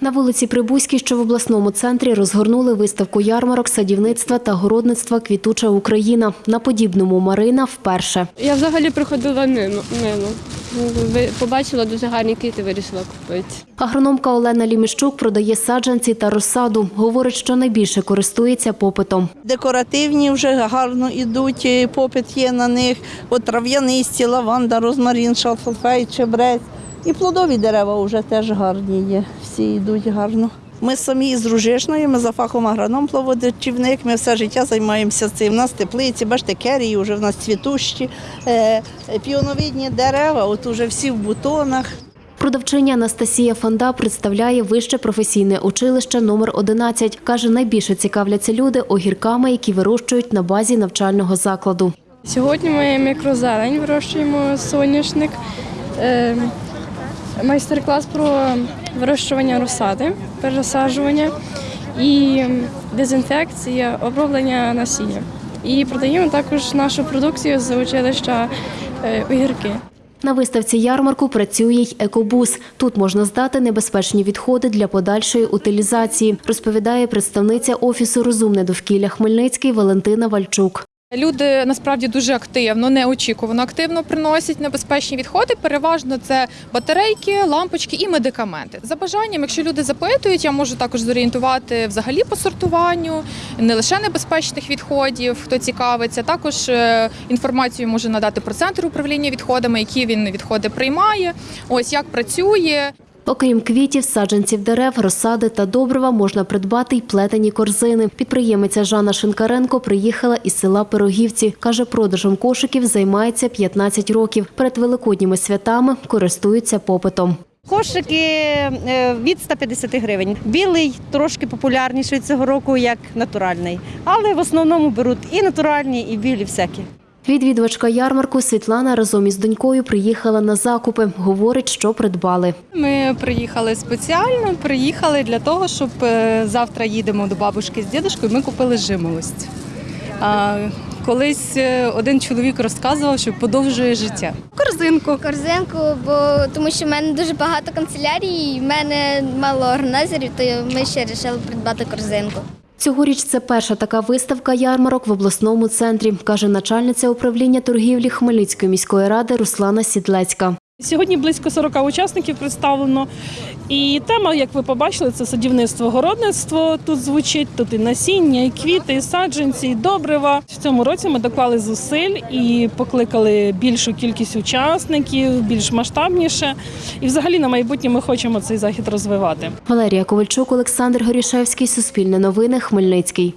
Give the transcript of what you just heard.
На вулиці Прибузькій, що в обласному центрі, розгорнули виставку ярмарок садівництва та городництва Квітуча Україна. На подібному Марина вперше. Я взагалі приходила мимо. мимо. Ви- Побачила дуже гарні квіти, вирішила купити. Агрономка Олена Ліміщук продає саджанці та розсаду. Говорить, що найбільше користується попитом. Декоративні вже гарно йдуть, попит є на них. От трав'янисті, лаванда, розмарин, шалфей, чебрець. І плодові дерева вже теж гарні є. Всі йдуть гарно. Ми самі з Ружишної, ми за фахом агроном плодочівник, ми все життя займаємося цим. У нас теплиці, бачите, керії вже в нас цвітущі, е, піоновидні дерева, от уже всі в бутонах. Продавчиня Анастасія Фанда представляє вище професійне училище номер 11. Каже, найбільше цікавляться люди огірками, які вирощують на базі навчального закладу. Сьогодні ми мікрозелень вирощуємо соняшник. Майстер-клас про вирощування розсади, пересаджування і дезінфекція, оброблення насіння. І продаємо також нашу продукцію з училища е, огірки. На виставці ярмарку працює й екобус. Тут можна здати небезпечні відходи для подальшої утилізації, розповідає представниця офісу Розумне довкілля Хмельницький Валентина Вальчук. Люди насправді дуже активно, неочікувано активно приносять небезпечні відходи. Переважно це батарейки, лампочки і медикаменти. За бажанням, якщо люди запитують, я можу також зорієнтувати взагалі по сортуванню, не лише небезпечних відходів, хто цікавиться. Також е, інформацію можу надати про центр управління відходами, які він відходи приймає. Ось як працює. Окрім квітів, саджанців дерев, розсади та добрива можна придбати й плетені корзини. Підприємиця Жанна Шинкаренко приїхала із села Пирогівці. Каже, продажем кошиків займається 15 років. Перед великодніми святами користуються попитом. Кошики е, від 150 гривень. Білий трошки популярніший цього року, як натуральний. Але в основному беруть і натуральні, і білі всякі. Відвідувачка ярмарку Світлана разом із донькою приїхала на закупи. Говорить, що придбали. Ми приїхали спеціально, приїхали для того, щоб е, завтра їдемо до бабушки з дідушкою. Ми купили жимолость. Колись е, один чоловік розказував, що подовжує життя. Корзинку. корзинку, бо тому що в мене дуже багато канцелярій, і в мене мало органайзерів, то ми ще вирішили придбати корзинку. Цьогоріч це перша така виставка ярмарок в обласному центрі, каже начальниця управління торгівлі Хмельницької міської ради Руслана Сідлецька. Сьогодні близько 40 учасників представлено. І тема, як ви побачили, це садівництво, городництво. Тут звучить тут і насіння, і квіти, і саджанці, і добрива. В цьому році ми доклали зусиль і покликали більшу кількість учасників, більш масштабніше. І взагалі на майбутнє ми хочемо цей захід розвивати. Валерія Ковальчук, Олександр Горішевський, Суспільне новини, Хмельницький.